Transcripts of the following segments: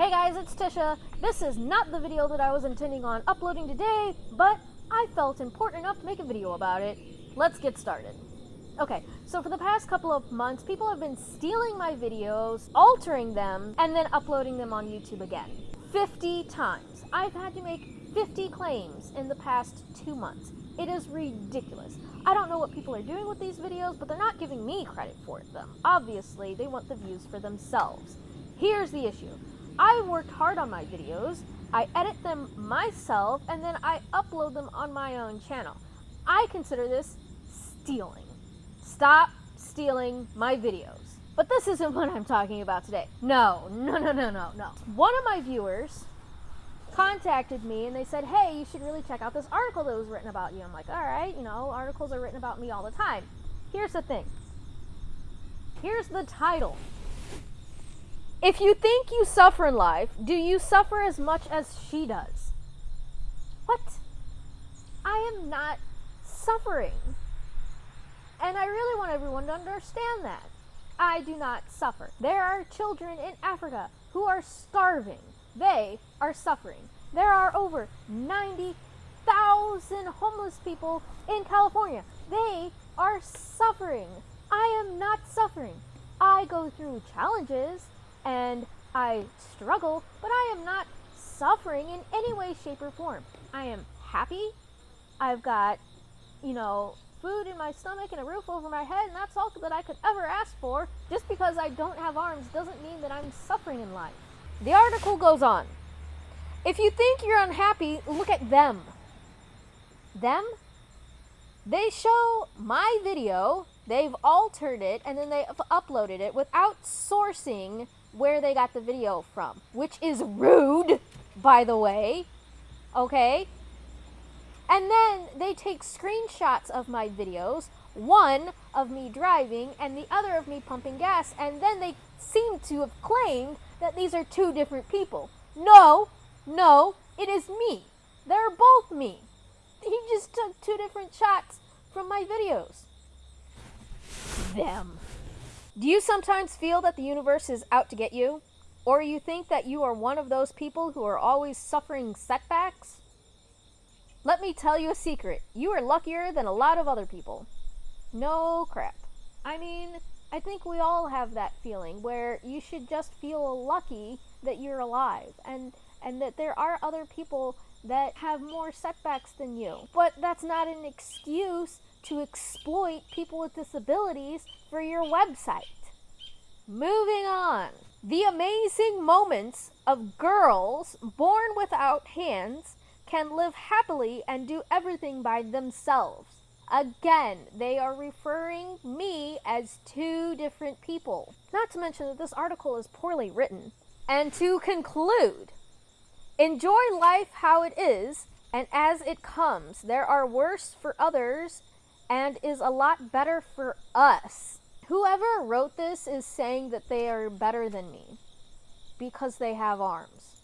Hey guys, it's Tisha. This is not the video that I was intending on uploading today, but I felt important enough to make a video about it. Let's get started. Okay, so for the past couple of months, people have been stealing my videos, altering them, and then uploading them on YouTube again. 50 times. I've had to make 50 claims in the past two months. It is ridiculous. I don't know what people are doing with these videos, but they're not giving me credit for them. Obviously, they want the views for themselves. Here's the issue. I worked hard on my videos, I edit them myself, and then I upload them on my own channel. I consider this stealing. Stop stealing my videos. But this isn't what I'm talking about today. No, no, no, no, no, no. One of my viewers contacted me and they said, hey, you should really check out this article that was written about you. I'm like, all right, you know, articles are written about me all the time. Here's the thing. Here's the title. If you think you suffer in life, do you suffer as much as she does? What? I am not suffering. And I really want everyone to understand that. I do not suffer. There are children in Africa who are starving. They are suffering. There are over 90,000 homeless people in California. They are suffering. I am not suffering. I go through challenges and I struggle, but I am not suffering in any way, shape, or form. I am happy. I've got, you know, food in my stomach and a roof over my head, and that's all that I could ever ask for. Just because I don't have arms doesn't mean that I'm suffering in life. The article goes on. If you think you're unhappy, look at them. Them? They show my video, they've altered it, and then they've uploaded it without sourcing where they got the video from, which is rude, by the way. Okay? And then they take screenshots of my videos, one of me driving and the other of me pumping gas, and then they seem to have claimed that these are two different people. No, no, it is me. They're both me. He just took two different shots from my videos. Them. Do you sometimes feel that the universe is out to get you? Or you think that you are one of those people who are always suffering setbacks? Let me tell you a secret. You are luckier than a lot of other people. No crap. I mean, I think we all have that feeling where you should just feel lucky that you're alive and and that there are other people that have more setbacks than you. But that's not an excuse to exploit people with disabilities for your website. Moving on. The amazing moments of girls born without hands can live happily and do everything by themselves. Again, they are referring me as two different people. Not to mention that this article is poorly written. And to conclude, enjoy life how it is and as it comes. There are worse for others and is a lot better for us. Whoever wrote this is saying that they are better than me because they have arms.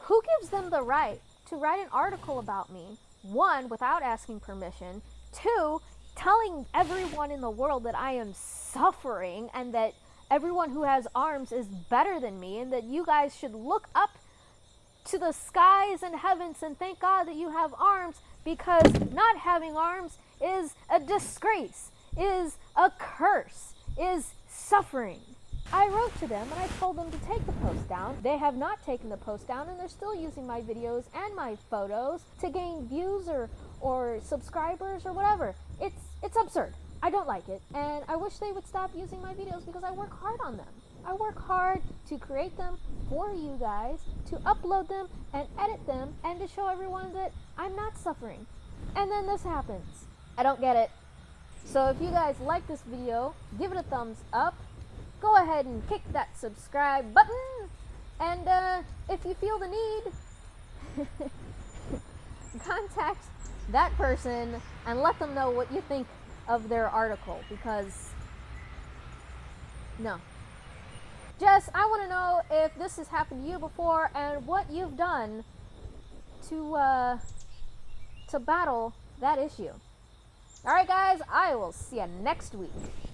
Who gives them the right to write an article about me, one, without asking permission, Two, telling everyone in the world that I am suffering and that everyone who has arms is better than me and that you guys should look up to the skies and heavens and thank God that you have arms because not having arms is a disgrace, is a curse, is suffering. I wrote to them and I told them to take the post down. They have not taken the post down and they're still using my videos and my photos to gain views or, or subscribers or whatever. It's, it's absurd. I don't like it and I wish they would stop using my videos because I work hard on them. I work hard to create them for you guys, to upload them and edit them and to show everyone that I'm not suffering. And then this happens. I don't get it. So if you guys like this video, give it a thumbs up go ahead and kick that subscribe button. And uh, if you feel the need, contact that person and let them know what you think of their article because no. Jess, I want to know if this has happened to you before and what you've done to uh, to battle that issue. All right, guys, I will see you next week.